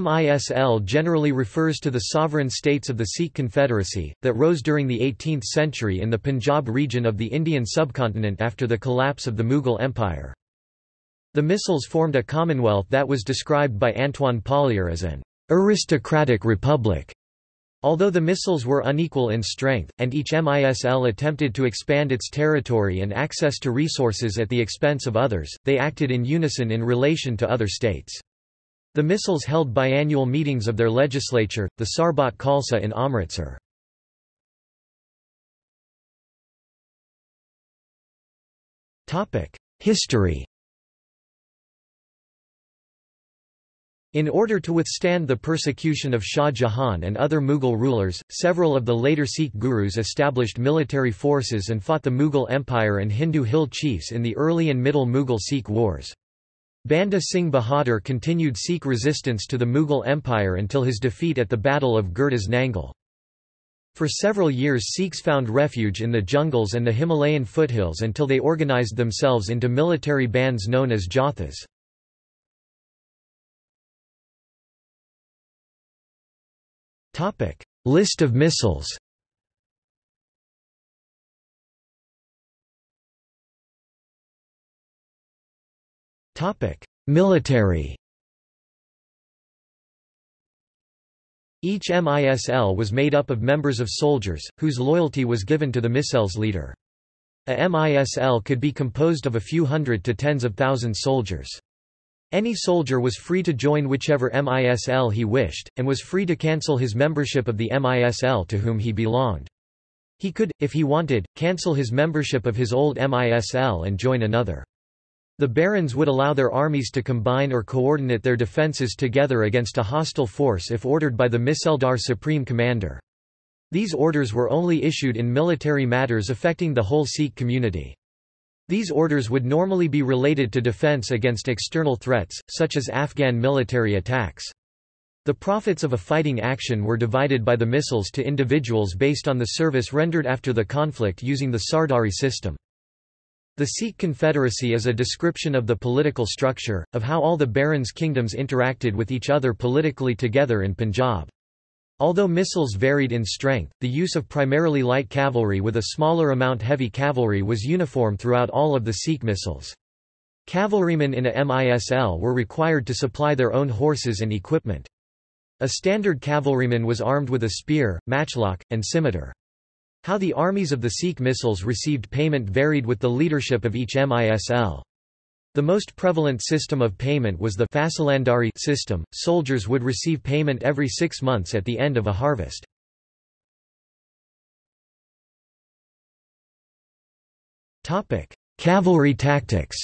MISL generally refers to the sovereign states of the Sikh Confederacy, that rose during the 18th century in the Punjab region of the Indian subcontinent after the collapse of the Mughal Empire. The Misls formed a commonwealth that was described by Antoine Polier as an aristocratic republic. Although the Misls were unequal in strength, and each MISL attempted to expand its territory and access to resources at the expense of others, they acted in unison in relation to other states. The Misls held biannual meetings of their legislature, the Sarbat Khalsa in Amritsar. History In order to withstand the persecution of Shah Jahan and other Mughal rulers, several of the later Sikh gurus established military forces and fought the Mughal Empire and Hindu hill chiefs in the early and middle Mughal Sikh wars. Banda Singh Bahadur continued Sikh resistance to the Mughal Empire until his defeat at the Battle of Gurdas Nangal. For several years Sikhs found refuge in the jungles and the Himalayan foothills until they organized themselves into military bands known as Jathas. List of Misls Military Each MISL was made up of members of soldiers, whose loyalty was given to the Misl's leader. A MISL could be composed of a few hundred to tens of thousands soldiers. Any soldier was free to join whichever MISL he wished, and was free to cancel his membership of the MISL to whom he belonged. He could, if he wanted, cancel his membership of his old MISL and join another. The barons would allow their armies to combine or coordinate their defences together against a hostile force if ordered by the Misildar supreme commander. These orders were only issued in military matters affecting the whole Sikh community. These orders would normally be related to defense against external threats, such as Afghan military attacks. The profits of a fighting action were divided by the Misls to individuals based on the service rendered after the conflict using the Sardari system. The Sikh Confederacy is a description of the political structure, of how all the barons' kingdoms interacted with each other politically together in Punjab. Although Misls varied in strength, the use of primarily light cavalry with a smaller amount heavy cavalry was uniform throughout all of the Sikh Misls. Cavalrymen in a MISL were required to supply their own horses and equipment. A standard cavalryman was armed with a spear, matchlock, and scimitar. How the armies of the Sikh Misls received payment varied with the leadership of each MISL. The most prevalent system of payment was the Fasalandari system. Soldiers would receive payment every six months at the end of a harvest. Cavalry tactics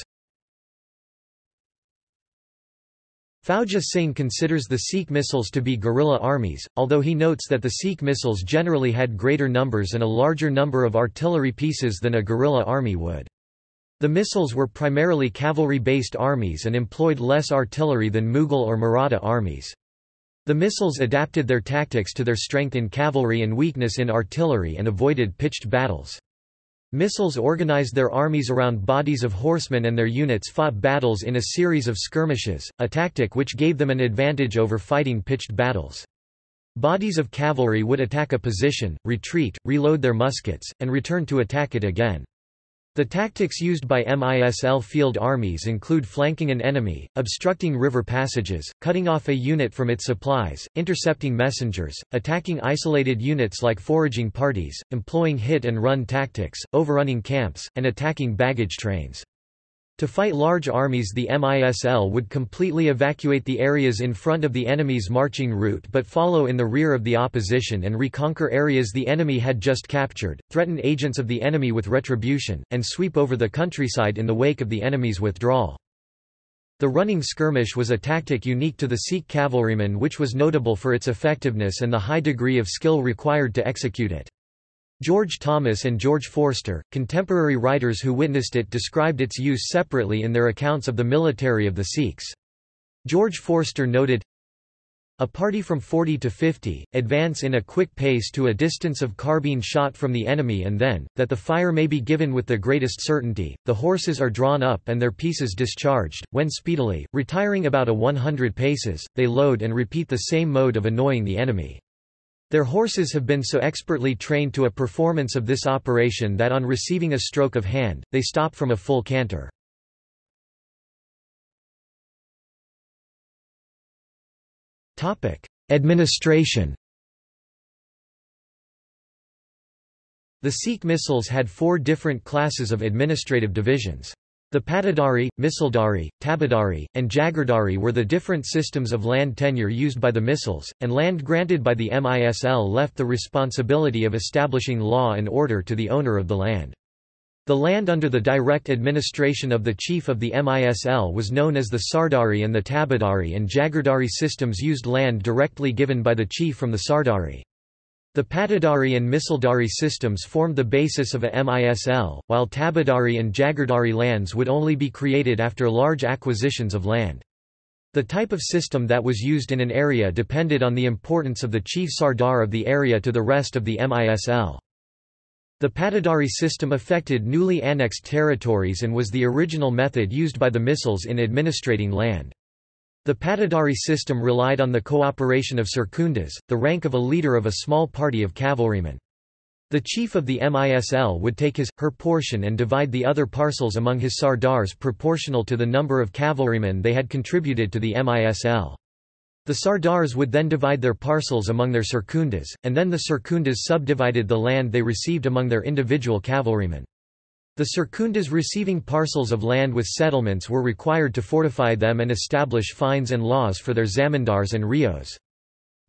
Fauja Singh considers the Sikh Misls to be guerrilla armies, although he notes that the Sikh Misls generally had greater numbers and a larger number of artillery pieces than a guerrilla army would. The Misls were primarily cavalry-based armies and employed less artillery than Mughal or Maratha armies. The Misls adapted their tactics to their strength in cavalry and weakness in artillery and avoided pitched battles. Misls organized their armies around bodies of horsemen and their units fought battles in a series of skirmishes, a tactic which gave them an advantage over fighting pitched battles. Bodies of cavalry would attack a position, retreat, reload their muskets, and return to attack it again. The tactics used by MISL field armies include flanking an enemy, obstructing river passages, cutting off a unit from its supplies, intercepting messengers, attacking isolated units like foraging parties, employing hit-and-run tactics, overrunning camps, and attacking baggage trains. To fight large armies the MISL would completely evacuate the areas in front of the enemy's marching route but follow in the rear of the opposition and reconquer areas the enemy had just captured, threaten agents of the enemy with retribution, and sweep over the countryside in the wake of the enemy's withdrawal. The running skirmish was a tactic unique to the Sikh cavalrymen which was notable for its effectiveness and the high degree of skill required to execute it. George Thomas and George Forster, contemporary writers who witnessed it described its use separately in their accounts of the military of the Sikhs. George Forster noted, A party from 40 to 50, advance in a quick pace to a distance of carbine shot from the enemy and then, that the fire may be given with the greatest certainty, the horses are drawn up and their pieces discharged, when speedily, retiring about a 100 paces, they load and repeat the same mode of annoying the enemy. Their horses have been so expertly trained to a performance of this operation that on receiving a stroke of hand, they stop from a full canter. Administration The Sikh Misls had four different classes of administrative divisions. The Patadari, Misildari, Tabadari, and Jagirdari were the different systems of land tenure used by the Misls, and land granted by the MISL left the responsibility of establishing law and order to the owner of the land. The land under the direct administration of the chief of the MISL was known as the Sardari and the Tabadari and Jagirdari systems used land directly given by the chief from the Sardari. The Patadari and Misildari systems formed the basis of a MISL, while Tabadari and Jagirdari lands would only be created after large acquisitions of land. The type of system that was used in an area depended on the importance of the chief Sardar of the area to the rest of the MISL. The Patadari system affected newly annexed territories and was the original method used by the Misls in administrating land. The Patadari system relied on the cooperation of Sarkundas, the rank of a leader of a small party of cavalrymen. The chief of the MISL would take his, her portion and divide the other parcels among his sardars proportional to the number of cavalrymen they had contributed to the MISL. The Sardars would then divide their parcels among their Sarkundas, and then the Sarkundas subdivided the land they received among their individual cavalrymen. The Sarkundas receiving parcels of land with settlements were required to fortify them and establish fines and laws for their zamindars and rios.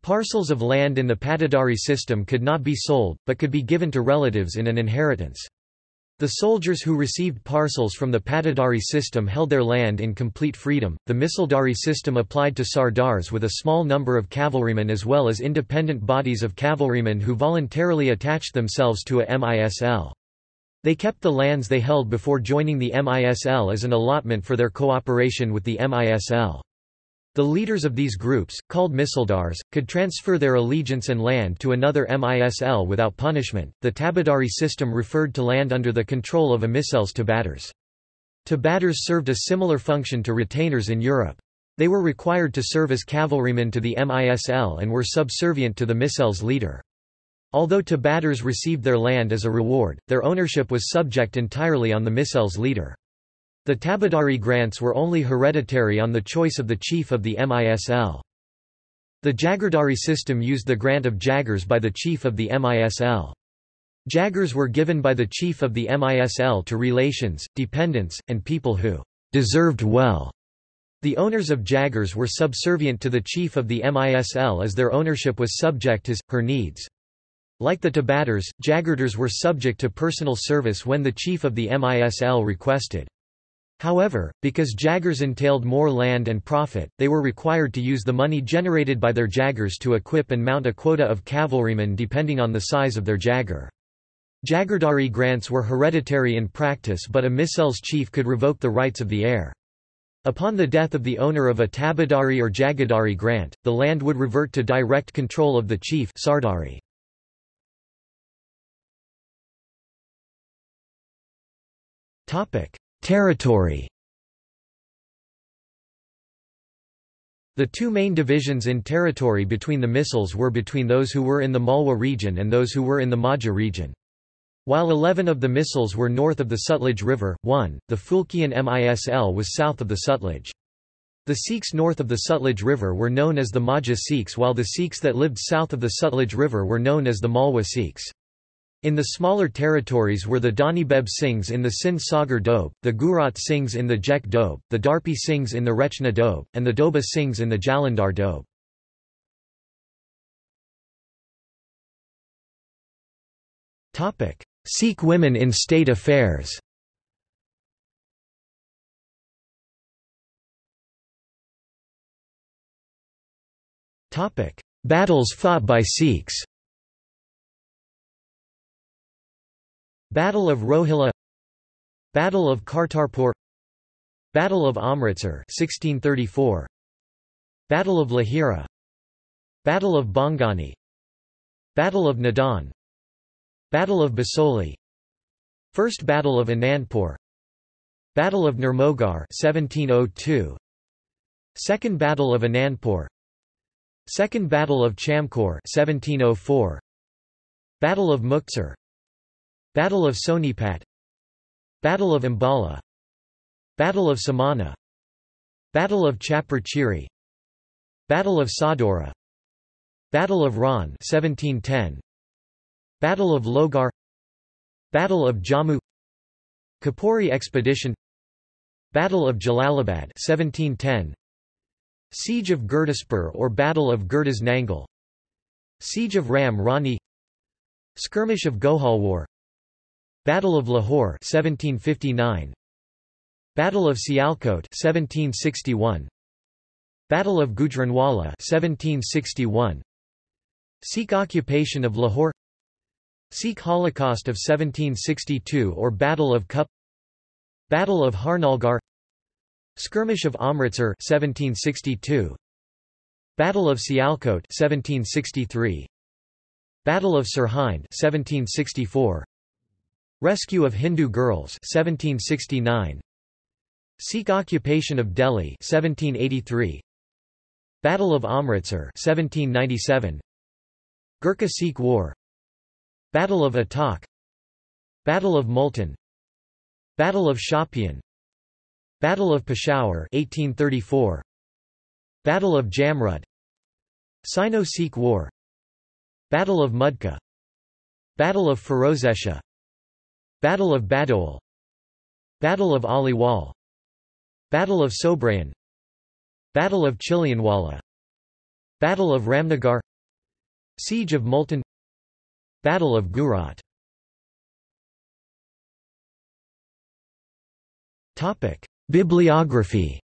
Parcels of land in the Patadari system could not be sold, but could be given to relatives in an inheritance. The soldiers who received parcels from the Patadari system held their land in complete freedom. The Misildari system applied to Sardars with a small number of cavalrymen as well as independent bodies of cavalrymen who voluntarily attached themselves to a MISL. They kept the lands they held before joining the MISL as an allotment for their cooperation with the MISL. The leaders of these groups, called misildars, could transfer their allegiance and land to another MISL without punishment. The Tabadari system referred to land under the control of a Misl's tabadars. Tabadars served a similar function to retainers in Europe. They were required to serve as cavalrymen to the MISL and were subservient to the Misl's leader. Although tabadars received their land as a reward, their ownership was subject entirely on the Misl's leader. The Tabadari grants were only hereditary on the choice of the chief of the MISL. The Jagirdari system used the grant of Jagirs by the chief of the MISL. Jagirs were given by the chief of the MISL to relations, dependents, and people who deserved well. The owners of Jagirs were subservient to the chief of the MISL as their ownership was subject his, her needs. Like the Tabadars, Jagirdars were subject to personal service when the chief of the MISL requested. However, because Jagirs entailed more land and profit, they were required to use the money generated by their Jagirs to equip and mount a quota of cavalrymen depending on the size of their Jagir. Jagirdari grants were hereditary in practice but a Misl's chief could revoke the rights of the heir. Upon the death of the owner of a Tabadari or Jagirdari grant, the land would revert to direct control of the chief Sardari. Territory The two main divisions in territory between the Misls were between those who were in the Malwa region and those who were in the Majha region. While 11 of the Misls were north of the Sutlej River, 1, the Phulkian MISL was south of the Sutlej. The Sikhs north of the Sutlej River were known as the Majha Sikhs while the Sikhs that lived south of the Sutlej River were known as the Malwa Sikhs. In the smaller territories were the Danibeb Singhs in the Sindh Sagar Doab, the Gujrat Singhs in the Jech Doab, the Darpi Singhs in the Rechna Doab, and the Doaba Singhs in the Jalandhar Doab. Sikh women in state affairs. Battles fought by Sikhs Battle of Rohilla Battle of Kartarpur Battle of Amritsar 1634 Battle of Lahira Battle of Bangani Battle of Nadan Battle of Basoli First Battle of Anandpur Battle of Nirmohgarh 1702 Second Battle of Anandpur Second Battle of Chamkaur 1704 Battle of Muktsar Battle of Sonipat Battle of Ambala Battle of Samana Battle of Chapar Chiri Battle of Sadhaura Battle of Ran 1710 Battle of Lohgarh Battle of Jammu Kapuri expedition Battle of Jalalabad 1710 Siege of Gurdaspur or Battle of Gurdas Nangal Siege of Ram Rani Skirmish of Gohalwar Battle of Lahore 1759 Battle of Sialkot 1761 Battle of Gujranwala 1761 Sikh occupation of Lahore. Sikh Holocaust of 1762 or Battle of Kup. Battle of Harnaulgarh. Skirmish of Amritsar 1762 Battle of Sialkot 1763 Battle of Sirhind 1764 Rescue of Hindu girls 1769 Sikh occupation of Delhi 1783 Battle of Amritsar 1797 Gurkha Sikh War. Battle of Attock Battle of Multan. Battle of Shopian Battle of Peshawar 1834 Battle of Jamrud. Sino-Sikh War. Battle of Mudki. Battle of Ferozeshah Battle of Baddowal Battle of Aliwal. Battle of Sobraon. Battle of Chilianwala. Battle of Ramnagar. Siege of Multan. Battle of Gujrat Bibliography.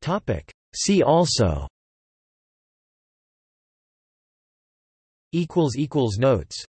Topic. See also Notes